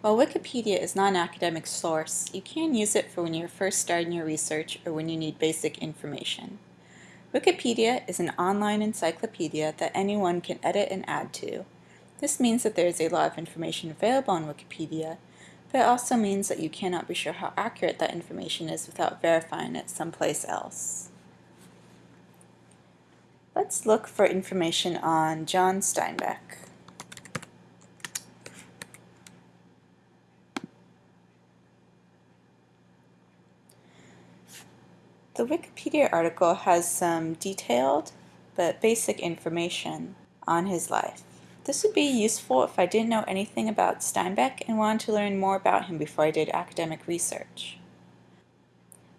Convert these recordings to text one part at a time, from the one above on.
While Wikipedia is not an academic source, you can use it for when you're first starting your research or when you need basic information. Wikipedia is an online encyclopedia that anyone can edit and add to. This means that there is a lot of information available on Wikipedia, but it also means that you cannot be sure how accurate that information is without verifying it someplace else. Let's look for information on John Steinbeck. The Wikipedia article has some detailed but basic information on his life. This would be useful if I didn't know anything about Steinbeck and wanted to learn more about him before I did academic research.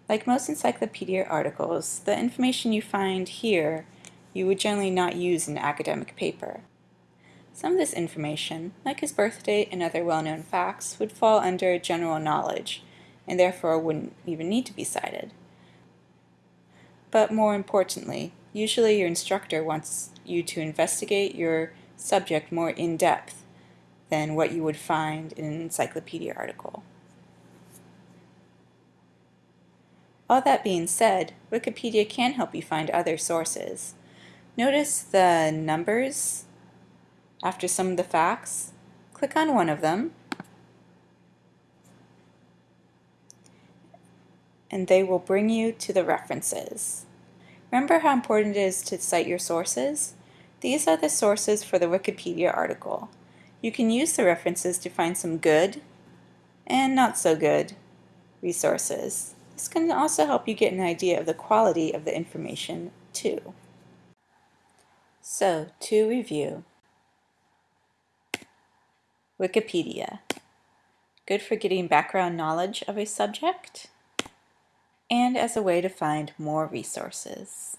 Like most encyclopedia articles, the information you find here you would generally not use in an academic paper. Some of this information, like his birth date and other well-known facts, would fall under general knowledge and therefore wouldn't even need to be cited. But more importantly, usually your instructor wants you to investigate your subject more in depth than what you would find in an encyclopedia article. All that being said, Wikipedia can help you find other sources. Notice the numbers after some of the facts. Click on one of them and they will bring you to the references. Remember how important it is to cite your sources? These are the sources for the Wikipedia article. You can use the references to find some good and not so good resources. This can also help you get an idea of the quality of the information too. So, to review, Wikipedia. Good for getting background knowledge of a subject and as a way to find more resources.